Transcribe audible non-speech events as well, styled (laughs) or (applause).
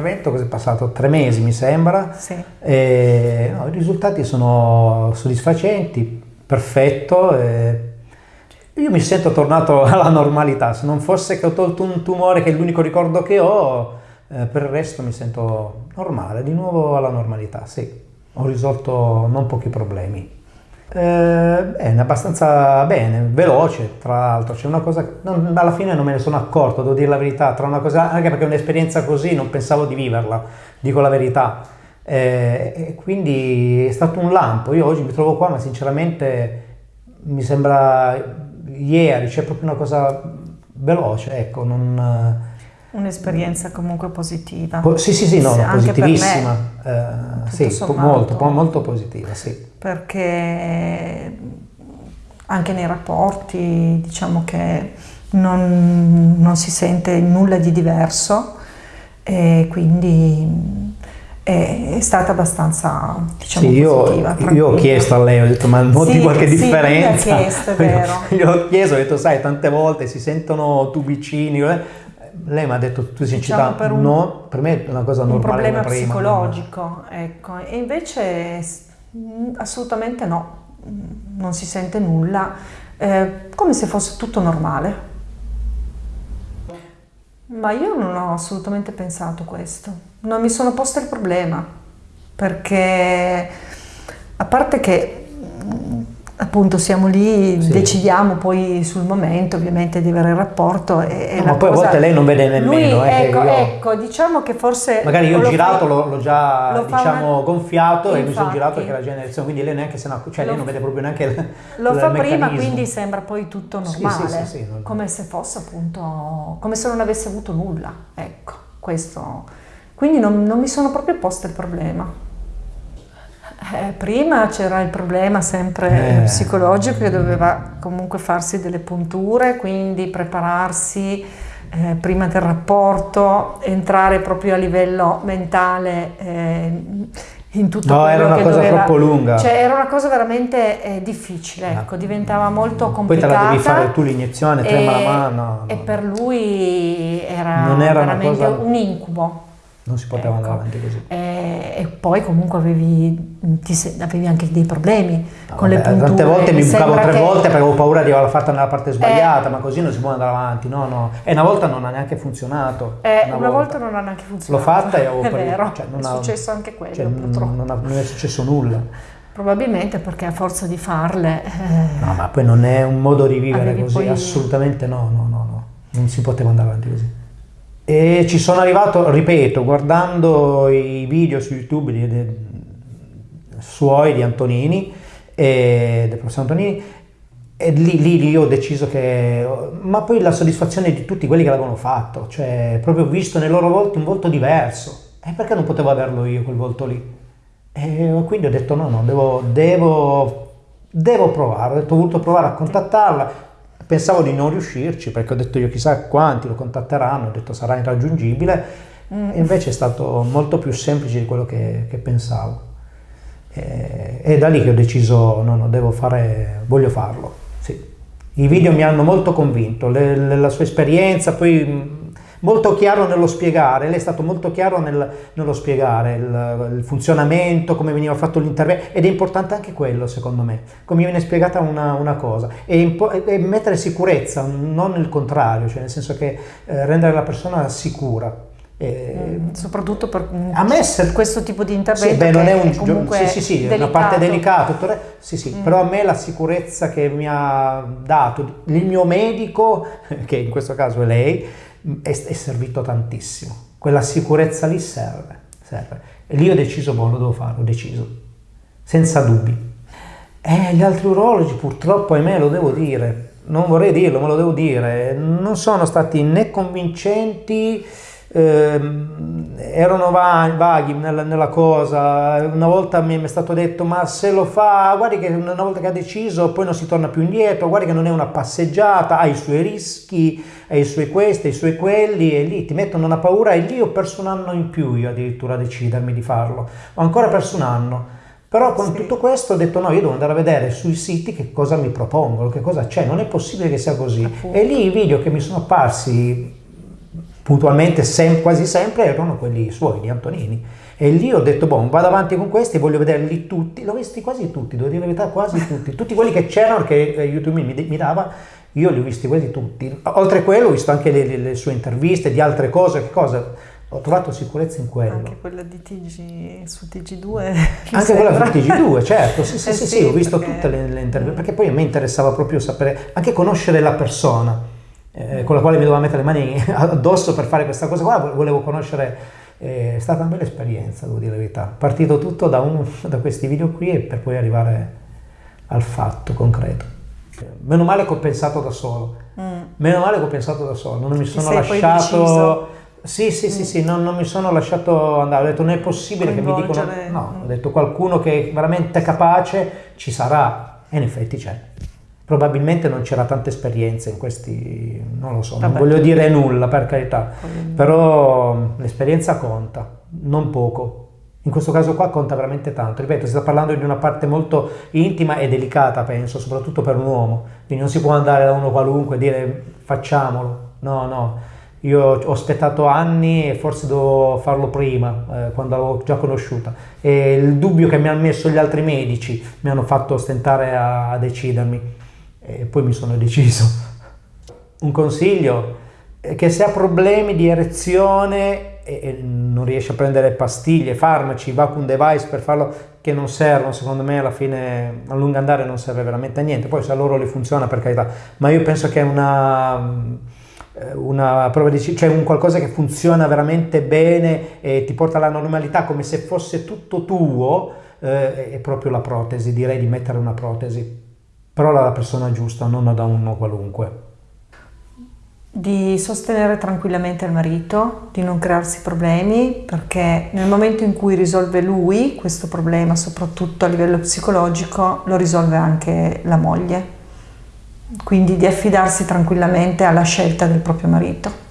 intervento, cos'è passato? Tre mesi mi sembra. Sì. E, no, I risultati sono soddisfacenti, perfetto. e io mi sento tornato (laughs) alla normalità. Se non fosse che ho tolto un tumore, che è l'unico ricordo che ho, eh, per il resto mi sento normale, di nuovo alla normalità, sì. Ho risolto non pochi problemi. Eh, bene, abbastanza bene, veloce tra l'altro, c'è una cosa, non, alla fine non me ne sono accorto, devo dire la verità, tra una cosa, anche perché un'esperienza così non pensavo di viverla, dico la verità, eh, e quindi è stato un lampo, io oggi mi trovo qua ma sinceramente mi sembra ieri, c'è proprio una cosa veloce, ecco, non... Un'esperienza comunque positiva. Po- sì, sì, sì, no, positivissima, eh, sì, po- molto, po- molto positiva, sì. Perché anche nei rapporti diciamo che non, non si sente nulla di diverso e quindi è, è stata abbastanza diciamo Sì, io, positiva. io ho chiesto a lei, ho detto ma noti Sì, qualche sì, differenza? chiesto, è (laughs) vero. Io ho chiesto, ho detto sai tante volte si sentono tubicini, eh. lei mi ha detto tu Diciamo sincità, per un- no, per me è una cosa un normale problema come prima. psicologico, ecco, e invece assolutamente no, mh, non si sente nulla, eh, come se fosse tutto normale. Ma io non ho assolutamente pensato questo, non mi sono posta il problema, perché a parte che appunto siamo lì, Sì. decidiamo poi sul momento ovviamente di avere il rapporto e, No, ma poi a cosa- volte lei non vede nemmeno, Lui- eh, ecco, io- ecco, diciamo che forse Magari io ho girato, fa- l'ho, già lo diciamo, una- gonfiato e mi sono Infatti. girato perché la generazione, quindi lei neanche se ne acc- cioè Lo- lei non vede proprio neanche il, Lo il fa prima, meccanismo. quindi sembra poi tutto normale, sì, sì, non- come se fosse appunto, come se non avesse avuto nulla, ecco, questo. Quindi non, non mi sono proprio posta il problema. Eh, prima c'era il problema sempre Eh. psicologico che doveva comunque farsi delle punture, quindi prepararsi eh, prima del rapporto, entrare proprio a livello mentale eh, in tutto No, quello era una cosa doveva- troppo lunga. Cioè era una cosa veramente eh, difficile, ecco, diventava molto Poi te complicata. la devi fare tu l'iniezione, trema la mano. no, E no. per lui era, Non era una veramente cosa- un incubo. Non si poteva andare Ecco. avanti così. E, e poi comunque avevi, ti avevi anche dei problemi No, con le vabbè, punture. Tante volte mi bucavo tre che- Eh. volte perché avevo paura di averla fatta nella parte sbagliata, ma così non si può andare avanti. No, no. E una volta non ha neanche funzionato. Eh, una, volta. non ha neanche funzionato. L'ho fatta e (laughs) avevo È vero, Cioè, non è ha- successo anche quello Cioè, purtroppo. non, ha- non è successo nulla. Probabilmente perché a forza di farle... eh, No, ma poi non è un modo di vivere così, poi- assolutamente no, no, no, no. Non si poteva andare avanti così. E ci sono arrivato, ripeto, guardando i video su YouTube di, di- suoi di Antonini, e, del professor Antonini, e lì, lì, lì ho deciso che... Ma poi la soddisfazione di tutti quelli che l'avevano fatto, cioè proprio visto nei loro volti un volto diverso. E perché non potevo averlo io quel volto lì? E quindi ho detto no, no, devo, devo, devo provare, ho, detto, ho voluto provare a contattarla, pensavo di non riuscirci perché ho detto io chissà quanti lo contatteranno, ho detto sarà irraggiungibile, e invece è stato molto più semplice di quello che, che pensavo. E, è da lì che ho deciso, no, no, devo fare, voglio farlo, sì. I video mi hanno molto convinto, le- le- la sua esperienza, poi mh, molto chiaro nello spiegare, lei è stato molto chiaro nel- nello spiegare il, il funzionamento, come veniva fatto l'intervento, ed è importante anche quello secondo me, come viene spiegata una, una cosa, e, e mettere sicurezza, non il contrario, cioè nel senso che eh, rendere la persona sicura. E- mm, soprattutto per mm, a me se- questo tipo di sì, intervento beh, non è un comunque sì, sì, sì, è una delicato. Mm. parte delicata, sì, sì, però a me la sicurezza che mi ha dato il mio medico, (laughs) che in questo caso è lei, è, è servito tantissimo. Quella sicurezza lì serve, serve. E lì ho deciso, boh, lo devo fare, ho deciso, senza dubbi. E gli altri urologi purtroppo, ahimè, lo devo dire, non vorrei dirlo, ma lo devo dire, non sono stati né convincenti, ehm, erano va- vaghi nella, nella cosa. Una volta mi mi è stato detto: Ma se lo fa, guardi che una volta che ha deciso, poi non si torna più indietro. Guardi che non è una passeggiata, ha i suoi rischi, ha i suoi questi, ha i suoi quelli, e lì ti mettono una paura. E lì ho perso un anno in più io addirittura a decidermi di farlo. Ho ancora perso un anno. Però con Sì. tutto questo ho detto no, io devo andare a vedere sui siti che cosa mi propongono, che cosa c'è, non è possibile che sia così. Appunto. E lì i video che mi sono apparsi puntualmente sem- quasi sempre erano quelli suoi, di Antonini. E lì ho detto, boh, vado avanti con questi, voglio vederli tutti, l'ho visti quasi tutti, devo dire la verità, quasi tutti, tutti quelli che c'erano, che eh, YouTube mi, mi dava, io li ho visti quasi tutti. Oltre a quello ho visto anche le, le, le sue interviste di altre cose, che cosa? Ho trovato sicurezza in quello. Anche quella di TG su TG2. Anche quella su TG2, certo, sì, sì, eh sì, sì, ho visto perché... tutte le, le interviste, perché poi a me interessava proprio sapere, anche conoscere la persona eh, con la quale mi dovevo mettere le mani (laughs) addosso per fare questa cosa qua, volevo conoscere è stata una bella esperienza, devo dire la verità. Partito tutto da, un, da questi video qui e per poi arrivare al fatto concreto. Meno male che ho pensato da solo. Mm. Meno male che ho pensato da solo, non mi sono lasciato... Sì, sì, sì, mm. sì, non, non, mi sono lasciato andare, ho detto non è possibile che mi dicono... No, ho detto qualcuno che è veramente capace ci sarà e in effetti c'è probabilmente non c'era tanta esperienza in questi, non lo so, Vabbè. non voglio dire nulla per carità, però l'esperienza conta, non poco. In questo caso qua conta veramente tanto, ripeto, si sta parlando di una parte molto intima e delicata, penso, soprattutto per un uomo, quindi non si può andare da uno qualunque e dire facciamolo, no, no, io ho aspettato anni e forse dovevo farlo prima, eh, quando l'avevo già conosciuta. E il dubbio che mi hanno messo gli altri medici mi hanno fatto stentare a, a decidermi e poi mi sono deciso. Un consiglio è che se ha problemi di erezione e non riesce a prendere pastiglie, farmaci, vacuum device per farlo, che non servono, secondo me alla fine a lungo andare non serve veramente a niente, poi se a loro li funziona per carità, ma io penso che una, una prova di, cioè un qualcosa che funziona veramente bene e ti porta alla normalità come se fosse tutto tuo, eh, è proprio la protesi, direi di mettere una protesi però alla persona giusta, non da uno qualunque. Di sostenere tranquillamente il marito, di non crearsi problemi, perché nel momento in cui risolve lui questo problema, soprattutto a livello psicologico, lo risolve anche la moglie. Quindi di affidarsi tranquillamente alla scelta del proprio marito.